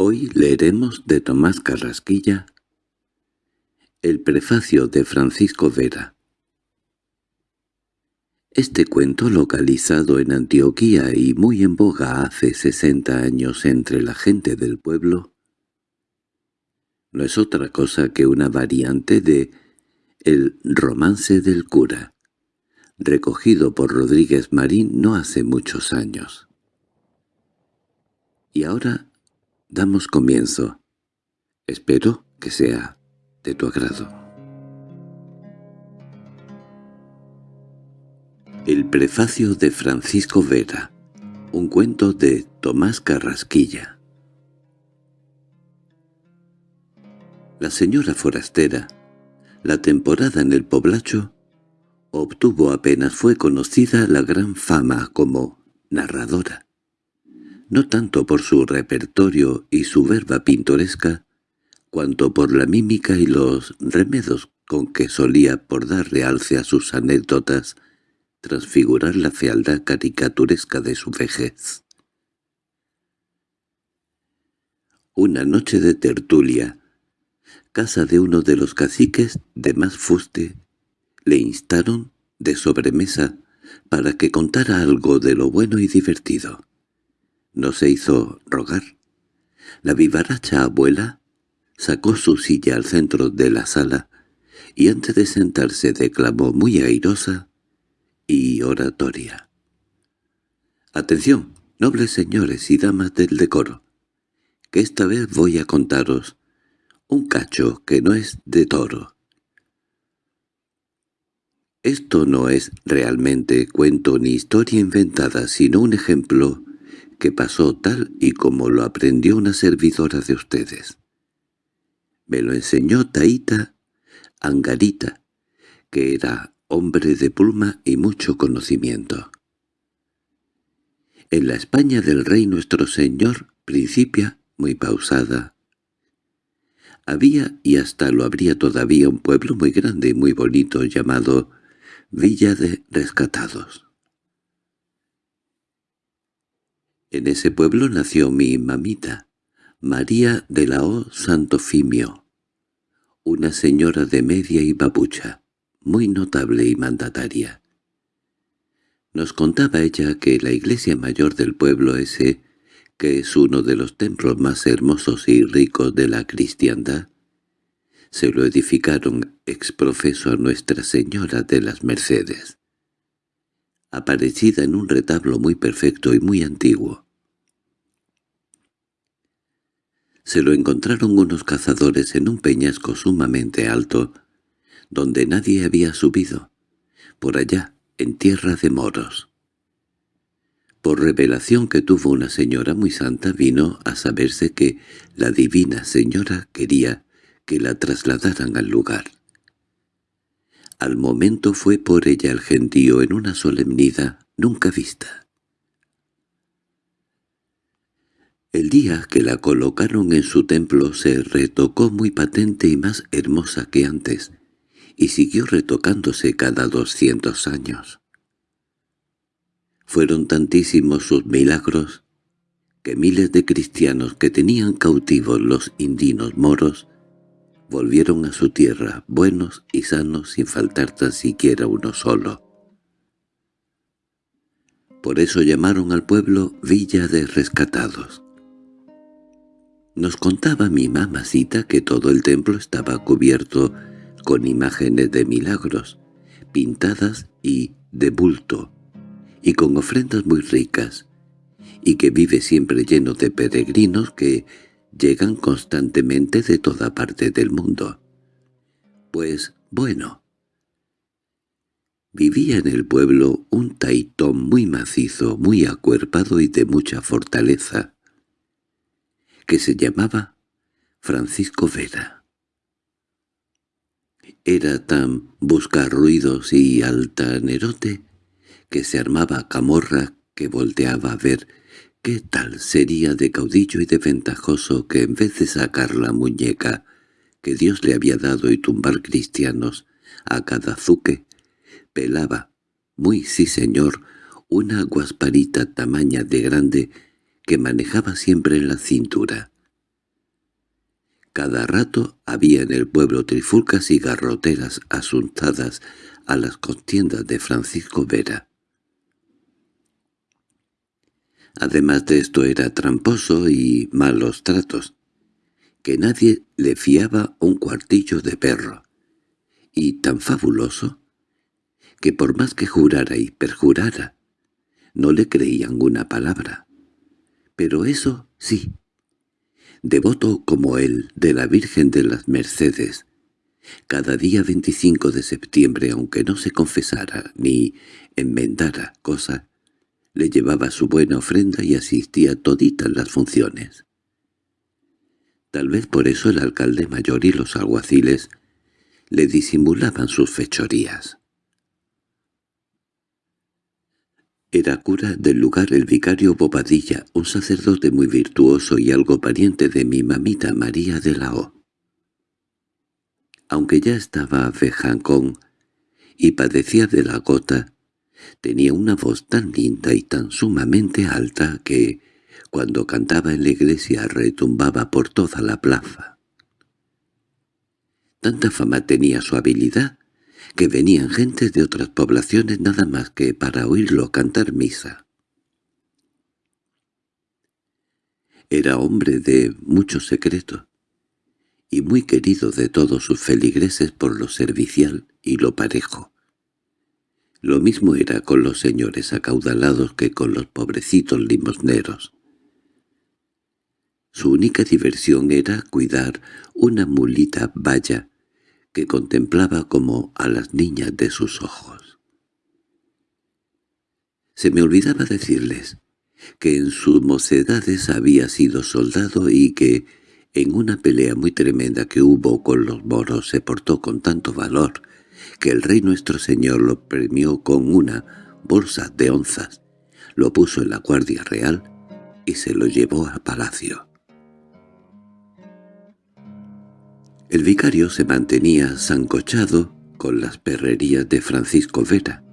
Hoy leeremos de Tomás Carrasquilla el prefacio de Francisco Vera. Este cuento, localizado en Antioquía y muy en boga hace sesenta años entre la gente del pueblo, no es otra cosa que una variante de El romance del cura, recogido por Rodríguez Marín no hace muchos años. Y ahora Damos comienzo. Espero que sea de tu agrado. El prefacio de Francisco Vera. Un cuento de Tomás Carrasquilla. La señora forastera, la temporada en el poblacho, obtuvo apenas fue conocida la gran fama como narradora no tanto por su repertorio y su verba pintoresca, cuanto por la mímica y los remedos con que solía, por dar realce a sus anécdotas, transfigurar la fealdad caricaturesca de su vejez. Una noche de tertulia, casa de uno de los caciques de más fuste, le instaron, de sobremesa, para que contara algo de lo bueno y divertido. No se hizo rogar. La vivaracha abuela sacó su silla al centro de la sala y antes de sentarse declamó muy airosa y oratoria. «Atención, nobles señores y damas del decoro, que esta vez voy a contaros un cacho que no es de toro». Esto no es realmente cuento ni historia inventada, sino un ejemplo que pasó tal y como lo aprendió una servidora de ustedes. Me lo enseñó Taita Angarita, que era hombre de pluma y mucho conocimiento. En la España del Rey nuestro Señor principia, muy pausada. Había y hasta lo habría todavía un pueblo muy grande y muy bonito llamado Villa de Rescatados. En ese pueblo nació mi mamita, María de la O. Santofimio, una señora de media y babucha, muy notable y mandataria. Nos contaba ella que la iglesia mayor del pueblo ese, que es uno de los templos más hermosos y ricos de la cristiandad, se lo edificaron exprofeso a Nuestra Señora de las Mercedes aparecida en un retablo muy perfecto y muy antiguo. Se lo encontraron unos cazadores en un peñasco sumamente alto, donde nadie había subido, por allá, en tierra de moros. Por revelación que tuvo una señora muy santa vino a saberse que la divina señora quería que la trasladaran al lugar. Al momento fue por ella el gentío en una solemnidad nunca vista. El día que la colocaron en su templo se retocó muy patente y más hermosa que antes, y siguió retocándose cada doscientos años. Fueron tantísimos sus milagros que miles de cristianos que tenían cautivos los indinos moros volvieron a su tierra, buenos y sanos sin faltar tan siquiera uno solo. Por eso llamaron al pueblo Villa de Rescatados. Nos contaba mi mamacita que todo el templo estaba cubierto con imágenes de milagros, pintadas y de bulto, y con ofrendas muy ricas, y que vive siempre lleno de peregrinos que llegan constantemente de toda parte del mundo. Pues, bueno. Vivía en el pueblo un taitón muy macizo, muy acuerpado y de mucha fortaleza, que se llamaba Francisco Vera. Era tan buscarruidos y altanerote que se armaba camorra que volteaba a ver ¿Qué tal sería de caudillo y de ventajoso que en vez de sacar la muñeca que Dios le había dado y tumbar cristianos a cada zuque, pelaba, muy sí señor, una guasparita tamaña de grande que manejaba siempre en la cintura, Cada rato había en el pueblo trifulcas y garroteras asuntadas a las contiendas de Francisco Vera. Además de esto era tramposo y malos tratos, que nadie le fiaba un cuartillo de perro, y tan fabuloso, que por más que jurara y perjurara, no le creían una palabra. Pero eso sí, devoto como él de la Virgen de las Mercedes, cada día 25 de septiembre, aunque no se confesara ni enmendara cosa, le llevaba su buena ofrenda y asistía a toditas las funciones. Tal vez por eso el alcalde mayor y los alguaciles le disimulaban sus fechorías. Era cura del lugar el vicario Bobadilla, un sacerdote muy virtuoso y algo pariente de mi mamita María de la O. Aunque ya estaba vejancón y padecía de la gota, tenía una voz tan linda y tan sumamente alta que, cuando cantaba en la iglesia, retumbaba por toda la plaza. Tanta fama tenía su habilidad que venían gentes de otras poblaciones nada más que para oírlo cantar misa. Era hombre de mucho secreto, y muy querido de todos sus feligreses por lo servicial y lo parejo. Lo mismo era con los señores acaudalados que con los pobrecitos limosneros. Su única diversión era cuidar una mulita valla que contemplaba como a las niñas de sus ojos. Se me olvidaba decirles que en sus mocedades había sido soldado y que, en una pelea muy tremenda que hubo con los moros, se portó con tanto valor que el rey nuestro señor lo premió con una bolsa de onzas, lo puso en la guardia real y se lo llevó al palacio. El vicario se mantenía zancochado con las perrerías de Francisco Vera,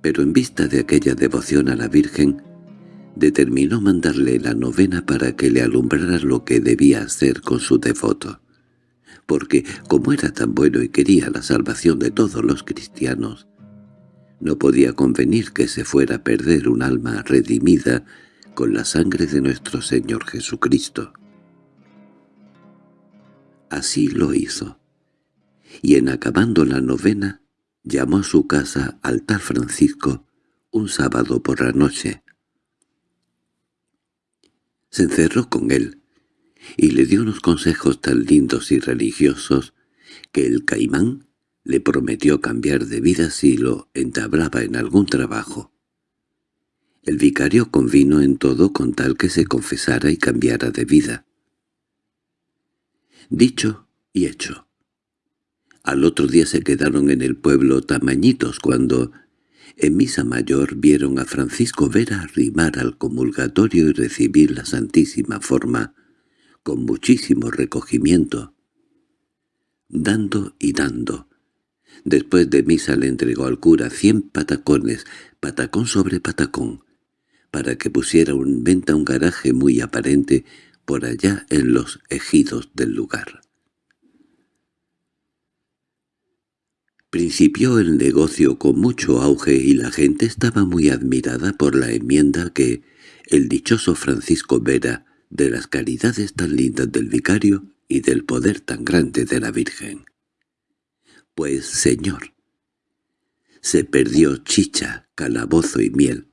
pero en vista de aquella devoción a la Virgen, determinó mandarle la novena para que le alumbrara lo que debía hacer con su devoto, porque, como era tan bueno y quería la salvación de todos los cristianos, no podía convenir que se fuera a perder un alma redimida con la sangre de nuestro Señor Jesucristo. Así lo hizo. Y en acabando la novena, llamó a su casa al tal Francisco un sábado por la noche. Se encerró con él, y le dio unos consejos tan lindos y religiosos que el caimán le prometió cambiar de vida si lo entablaba en algún trabajo. El vicario convino en todo con tal que se confesara y cambiara de vida. Dicho y hecho. Al otro día se quedaron en el pueblo tamañitos cuando, en misa mayor, vieron a Francisco Vera arrimar al comulgatorio y recibir la Santísima Forma con muchísimo recogimiento, dando y dando. Después de misa le entregó al cura cien patacones, patacón sobre patacón, para que pusiera en venta un garaje muy aparente por allá en los ejidos del lugar. Principió el negocio con mucho auge y la gente estaba muy admirada por la enmienda que el dichoso Francisco Vera, de las caridades tan lindas del vicario y del poder tan grande de la Virgen. Pues, señor, se perdió chicha, calabozo y miel,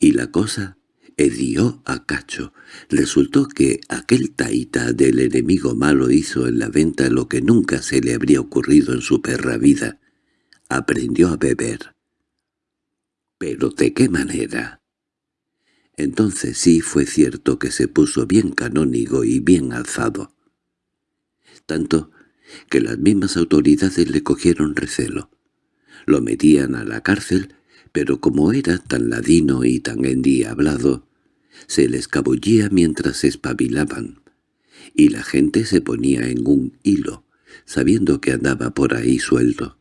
y la cosa hedió a Cacho. Resultó que aquel taita del enemigo malo hizo en la venta lo que nunca se le habría ocurrido en su perra vida. Aprendió a beber. ¿Pero de qué manera? Entonces sí fue cierto que se puso bien canónigo y bien alzado. Tanto que las mismas autoridades le cogieron recelo. Lo metían a la cárcel pero como era tan ladino y tan endiablado, se le escabullía mientras se espabilaban, y la gente se ponía en un hilo, sabiendo que andaba por ahí suelto.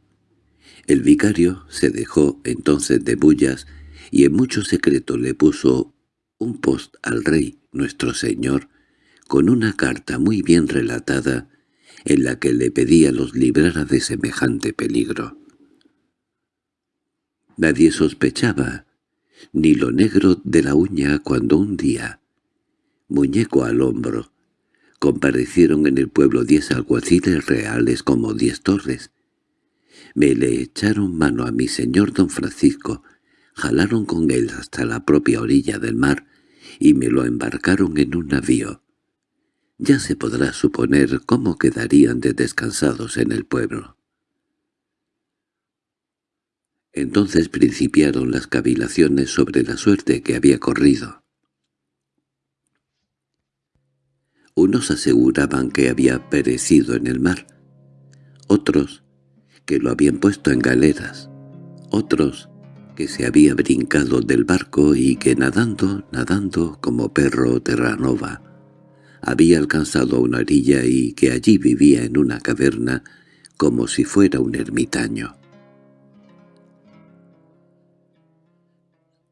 El vicario se dejó entonces de bullas y en mucho secreto le puso un post al rey, nuestro señor, con una carta muy bien relatada en la que le pedía los librara de semejante peligro. Nadie sospechaba ni lo negro de la uña cuando un día, muñeco al hombro, comparecieron en el pueblo diez alguaciles reales como diez torres. Me le echaron mano a mi señor don Francisco, jalaron con él hasta la propia orilla del mar y me lo embarcaron en un navío. Ya se podrá suponer cómo quedarían de descansados en el pueblo. Entonces principiaron las cavilaciones sobre la suerte que había corrido. Unos aseguraban que había perecido en el mar, otros que lo habían puesto en galeras, otros que se había brincado del barco y que nadando, nadando como perro terranova, había alcanzado una orilla y que allí vivía en una caverna como si fuera un ermitaño.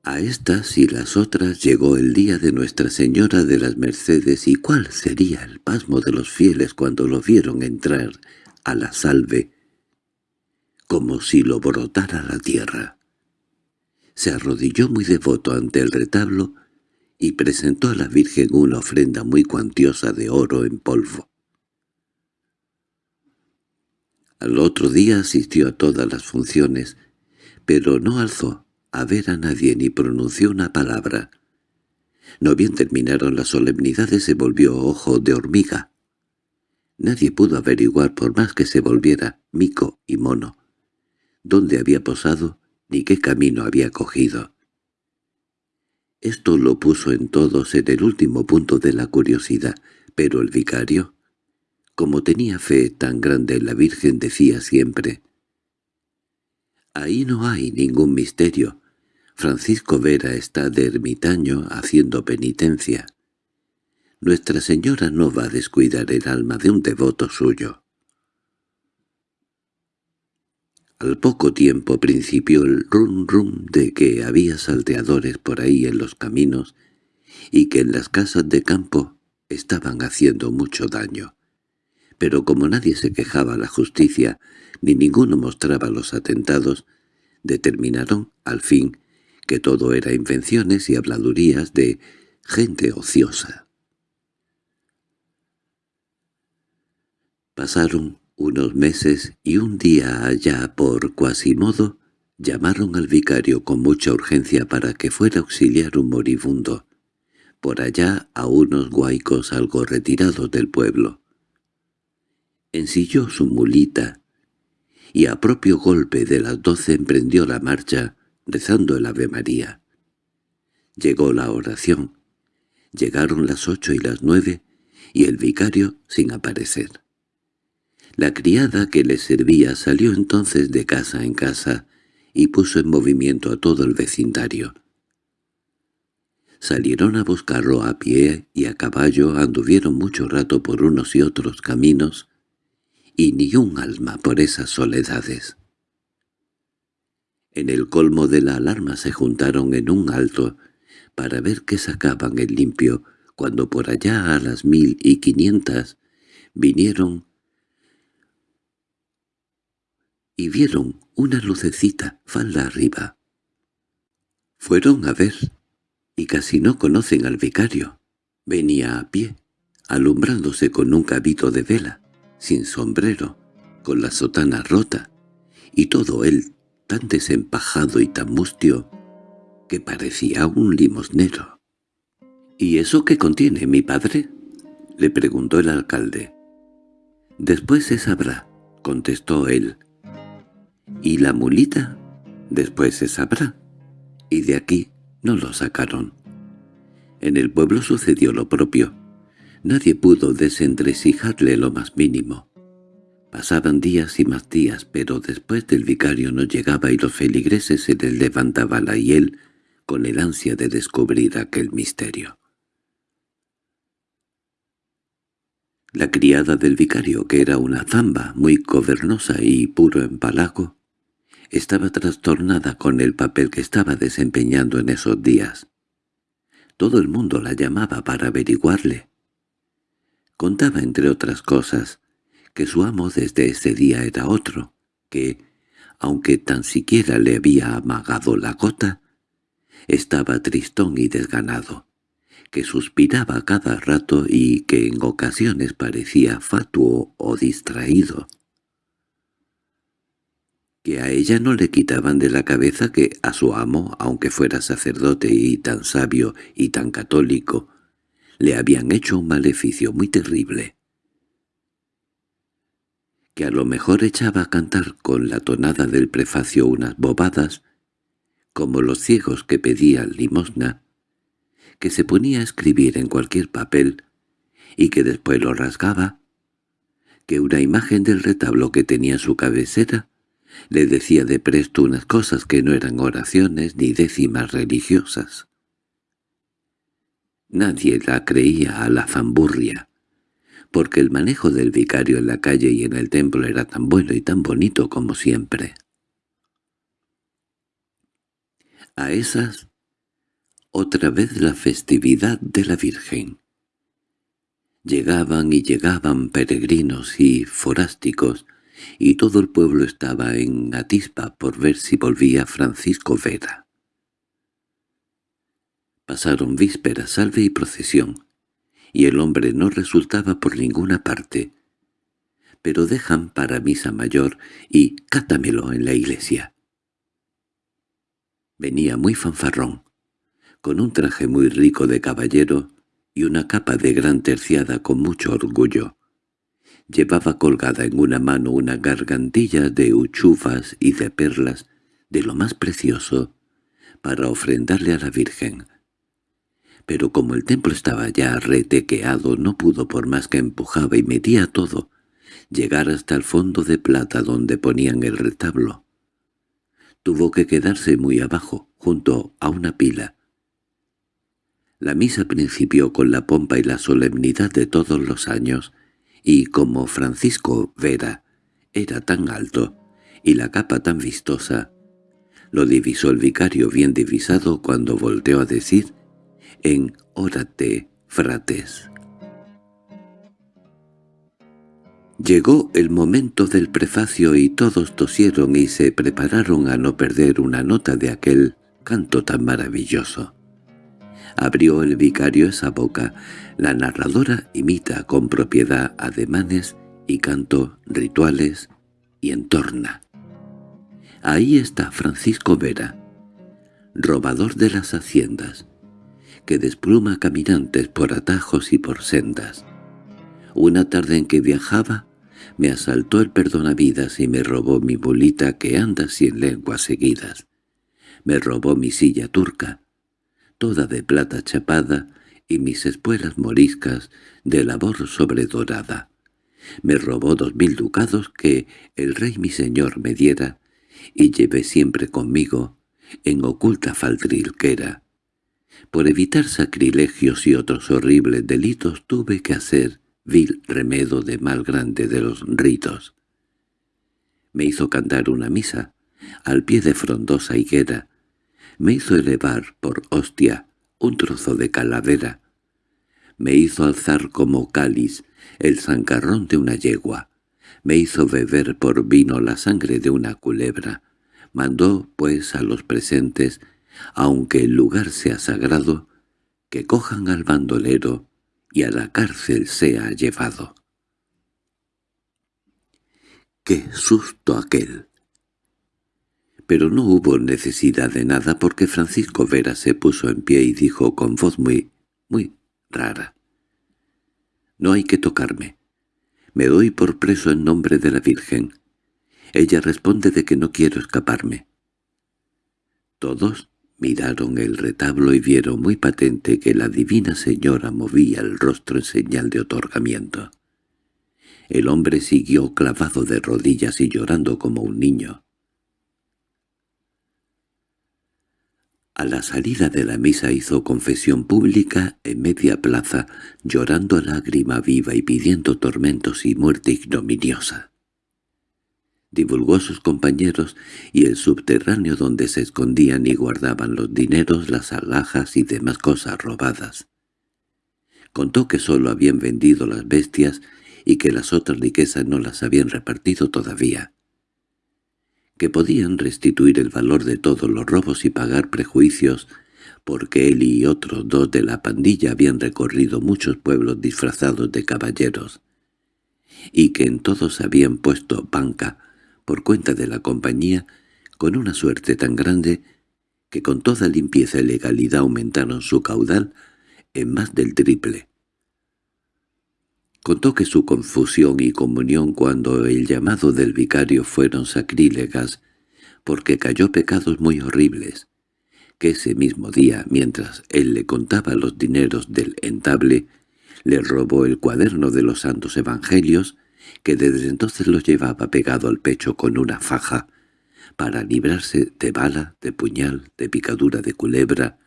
A estas y las otras llegó el día de Nuestra Señora de las Mercedes y cuál sería el pasmo de los fieles cuando lo vieron entrar a la salve, como si lo brotara la tierra. Se arrodilló muy devoto ante el retablo y presentó a la Virgen una ofrenda muy cuantiosa de oro en polvo. Al otro día asistió a todas las funciones, pero no alzó a ver a nadie ni pronunció una palabra. No bien terminaron las solemnidades se volvió ojo de hormiga. Nadie pudo averiguar por más que se volviera mico y mono, dónde había posado ni qué camino había cogido. Esto lo puso en todos en el último punto de la curiosidad, pero el vicario, como tenía fe tan grande en la Virgen, decía siempre, «Ahí no hay ningún misterio. Francisco Vera está de ermitaño haciendo penitencia. Nuestra Señora no va a descuidar el alma de un devoto suyo. Al poco tiempo principió el rum rum de que había salteadores por ahí en los caminos y que en las casas de campo estaban haciendo mucho daño. Pero como nadie se quejaba a la justicia, ni ninguno mostraba los atentados, determinaron, al fin, que todo era invenciones y habladurías de gente ociosa. Pasaron unos meses y un día allá por Quasimodo llamaron al vicario con mucha urgencia para que fuera a auxiliar un moribundo, por allá a unos guaicos algo retirados del pueblo. Ensilló su mulita y a propio golpe de las doce emprendió la marcha rezando el Ave María. Llegó la oración. Llegaron las ocho y las nueve, y el vicario sin aparecer. La criada que le servía salió entonces de casa en casa y puso en movimiento a todo el vecindario. Salieron a buscarlo a pie y a caballo, anduvieron mucho rato por unos y otros caminos, y ni un alma por esas soledades. En el colmo de la alarma se juntaron en un alto para ver qué sacaban el limpio, cuando por allá a las mil y quinientas vinieron y vieron una lucecita falda arriba. Fueron a ver, y casi no conocen al vicario. Venía a pie, alumbrándose con un cabito de vela, sin sombrero, con la sotana rota, y todo él tan desempajado y tan mustio que parecía un limosnero. —¿Y eso qué contiene, mi padre? —le preguntó el alcalde. —Después se sabrá —contestó él. —¿Y la mulita? Después se sabrá. Y de aquí no lo sacaron. En el pueblo sucedió lo propio. Nadie pudo desentrescijarle lo más mínimo. Pasaban días y más días, pero después del vicario no llegaba y los feligreses se les levantaba la hiel con el ansia de descubrir aquel misterio. La criada del vicario, que era una zamba muy gobernosa y puro empalago, estaba trastornada con el papel que estaba desempeñando en esos días. Todo el mundo la llamaba para averiguarle. Contaba, entre otras cosas, que su amo desde ese día era otro, que, aunque tan siquiera le había amagado la gota, estaba tristón y desganado, que suspiraba cada rato y que en ocasiones parecía fatuo o distraído. Que a ella no le quitaban de la cabeza que a su amo, aunque fuera sacerdote y tan sabio y tan católico, le habían hecho un maleficio muy terrible que a lo mejor echaba a cantar con la tonada del prefacio unas bobadas, como los ciegos que pedían limosna, que se ponía a escribir en cualquier papel y que después lo rasgaba, que una imagen del retablo que tenía su cabecera le decía de presto unas cosas que no eran oraciones ni décimas religiosas. Nadie la creía a la famburria porque el manejo del vicario en la calle y en el templo era tan bueno y tan bonito como siempre. A esas, otra vez la festividad de la Virgen. Llegaban y llegaban peregrinos y forásticos, y todo el pueblo estaba en atispa por ver si volvía Francisco Vera. Pasaron vísperas, salve y procesión, y el hombre no resultaba por ninguna parte. Pero dejan para misa mayor y cátamelo en la iglesia. Venía muy fanfarrón, con un traje muy rico de caballero y una capa de gran terciada con mucho orgullo. Llevaba colgada en una mano una gargantilla de uchufas y de perlas de lo más precioso para ofrendarle a la Virgen pero como el templo estaba ya retequeado no pudo por más que empujaba y metía todo, llegar hasta el fondo de plata donde ponían el retablo. Tuvo que quedarse muy abajo, junto a una pila. La misa principió con la pompa y la solemnidad de todos los años, y como Francisco Vera era tan alto y la capa tan vistosa, lo divisó el vicario bien divisado cuando volteó a decir en Órate, frates. Llegó el momento del prefacio y todos tosieron y se prepararon a no perder una nota de aquel canto tan maravilloso. Abrió el vicario esa boca, la narradora imita con propiedad ademanes y canto rituales y entorna. Ahí está Francisco Vera, robador de las haciendas, que despluma caminantes por atajos y por sendas. Una tarde en que viajaba, me asaltó el perdonavidas y me robó mi bolita que anda sin lenguas seguidas. Me robó mi silla turca, toda de plata chapada, y mis espuelas moriscas de labor sobredorada. Me robó dos mil ducados que el rey mi señor me diera, y llevé siempre conmigo, en oculta faldrilquera, por evitar sacrilegios y otros horribles delitos tuve que hacer vil remedo de mal grande de los ritos. Me hizo cantar una misa, al pie de frondosa higuera. Me hizo elevar por hostia un trozo de calavera. Me hizo alzar como cáliz el zancarrón de una yegua. Me hizo beber por vino la sangre de una culebra. Mandó, pues, a los presentes aunque el lugar sea sagrado, que cojan al bandolero y a la cárcel sea llevado. ¡Qué susto aquel! Pero no hubo necesidad de nada porque Francisco Vera se puso en pie y dijo con voz muy, muy rara. «No hay que tocarme. Me doy por preso en nombre de la Virgen. Ella responde de que no quiero escaparme». Todos Miraron el retablo y vieron muy patente que la divina señora movía el rostro en señal de otorgamiento. El hombre siguió clavado de rodillas y llorando como un niño. A la salida de la misa hizo confesión pública en media plaza, llorando a lágrima viva y pidiendo tormentos y muerte ignominiosa divulgó a sus compañeros y el subterráneo donde se escondían y guardaban los dineros, las alhajas y demás cosas robadas. Contó que sólo habían vendido las bestias y que las otras riquezas no las habían repartido todavía. Que podían restituir el valor de todos los robos y pagar prejuicios porque él y otros dos de la pandilla habían recorrido muchos pueblos disfrazados de caballeros, y que en todos habían puesto banca por cuenta de la compañía con una suerte tan grande que con toda limpieza y legalidad aumentaron su caudal en más del triple. Contó que su confusión y comunión cuando el llamado del vicario fueron sacrílegas, porque cayó pecados muy horribles, que ese mismo día, mientras él le contaba los dineros del entable, le robó el cuaderno de los santos evangelios, que desde entonces lo llevaba pegado al pecho con una faja, para librarse de bala, de puñal, de picadura de culebra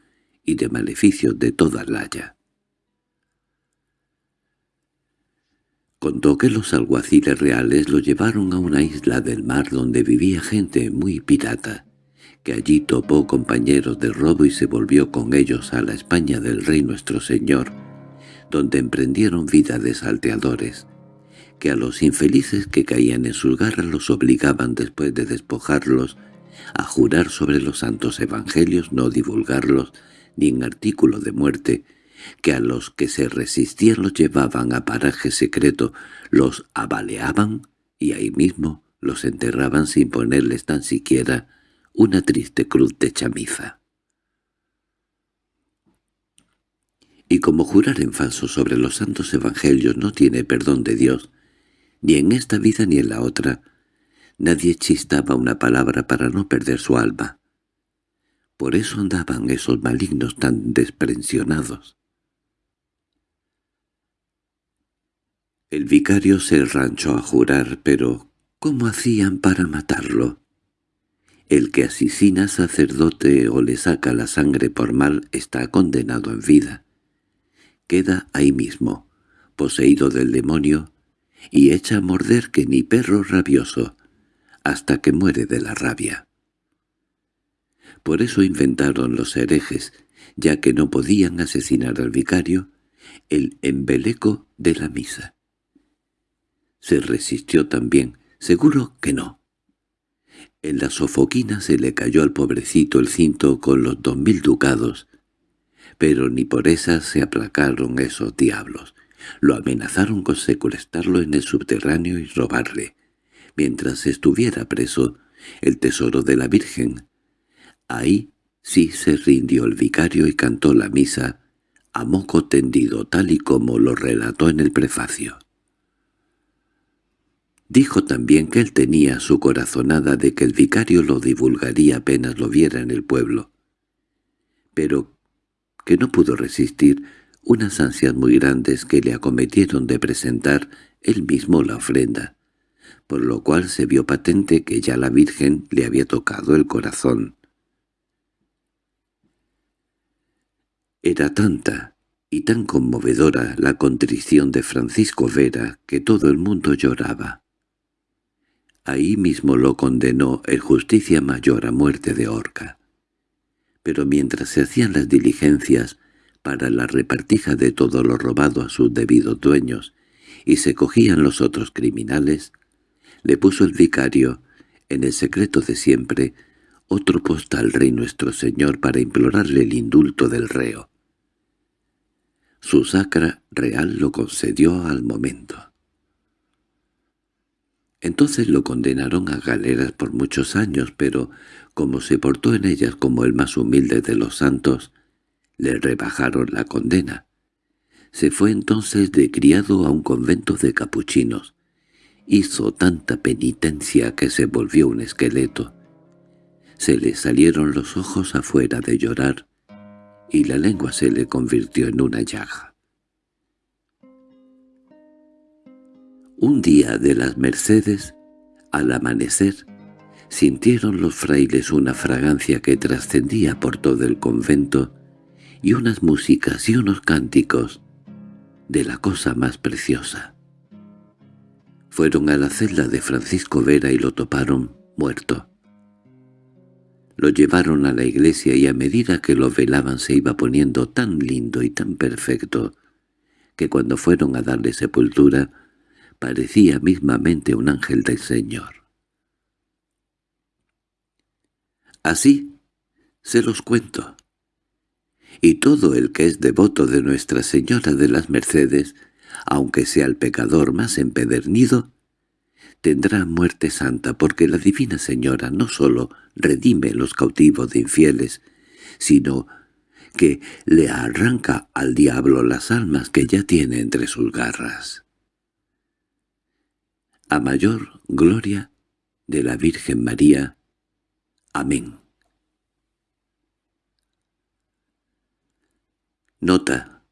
y de maleficios de toda laya. Contó que los alguaciles reales lo llevaron a una isla del mar donde vivía gente muy pirata, que allí topó compañeros de robo y se volvió con ellos a la España del Rey Nuestro Señor, donde emprendieron vida de salteadores, que a los infelices que caían en sus garras los obligaban después de despojarlos a jurar sobre los santos evangelios no divulgarlos ni en artículo de muerte, que a los que se resistían los llevaban a paraje secreto, los abaleaban y ahí mismo los enterraban sin ponerles tan siquiera una triste cruz de chamiza. Y como jurar en falso sobre los santos evangelios no tiene perdón de Dios, ni en esta vida ni en la otra, nadie chistaba una palabra para no perder su alma. Por eso andaban esos malignos tan desprensionados. El vicario se ranchó a jurar, pero ¿cómo hacían para matarlo? El que asesina sacerdote o le saca la sangre por mal está condenado en vida. Queda ahí mismo, poseído del demonio, y echa a morder que ni perro rabioso, hasta que muere de la rabia. Por eso inventaron los herejes, ya que no podían asesinar al vicario, el embeleco de la misa. Se resistió también, seguro que no. En la sofoquina se le cayó al pobrecito el cinto con los dos mil ducados, pero ni por esas se aplacaron esos diablos. Lo amenazaron con secuestrarlo en el subterráneo y robarle, mientras estuviera preso, el tesoro de la Virgen. Ahí sí se rindió el vicario y cantó la misa a moco tendido tal y como lo relató en el prefacio. Dijo también que él tenía su corazonada de que el vicario lo divulgaría apenas lo viera en el pueblo, pero que no pudo resistir unas ansias muy grandes que le acometieron de presentar él mismo la ofrenda, por lo cual se vio patente que ya la Virgen le había tocado el corazón. Era tanta y tan conmovedora la contrición de Francisco Vera que todo el mundo lloraba. Ahí mismo lo condenó el justicia mayor a muerte de horca. Pero mientras se hacían las diligencias para la repartija de todo lo robado a sus debidos dueños y se cogían los otros criminales, le puso el vicario, en el secreto de siempre, otro postal rey nuestro señor para implorarle el indulto del reo. Su sacra real lo concedió al momento. Entonces lo condenaron a galeras por muchos años, pero como se portó en ellas como el más humilde de los santos, le rebajaron la condena. Se fue entonces de criado a un convento de capuchinos. Hizo tanta penitencia que se volvió un esqueleto. Se le salieron los ojos afuera de llorar, y la lengua se le convirtió en una llaga. Un día de las Mercedes, al amanecer, sintieron los frailes una fragancia que trascendía por todo el convento y unas músicas y unos cánticos de la cosa más preciosa. Fueron a la celda de Francisco Vera y lo toparon muerto. Lo llevaron a la iglesia y a medida que lo velaban se iba poniendo tan lindo y tan perfecto que cuando fueron a darle sepultura parecía mismamente un ángel del Señor. Así se los cuento. Y todo el que es devoto de Nuestra Señora de las Mercedes, aunque sea el pecador más empedernido, tendrá muerte santa porque la Divina Señora no sólo redime los cautivos de infieles, sino que le arranca al diablo las almas que ya tiene entre sus garras. A mayor gloria de la Virgen María. Amén. Nota.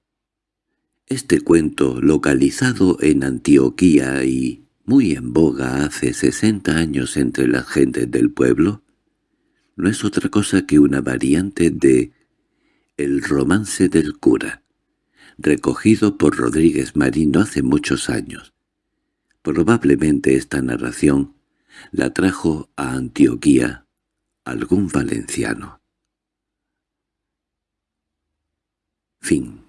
Este cuento, localizado en Antioquía y muy en boga hace sesenta años entre las gentes del pueblo, no es otra cosa que una variante de El romance del cura, recogido por Rodríguez Marino hace muchos años. Probablemente esta narración la trajo a Antioquía algún valenciano. Fin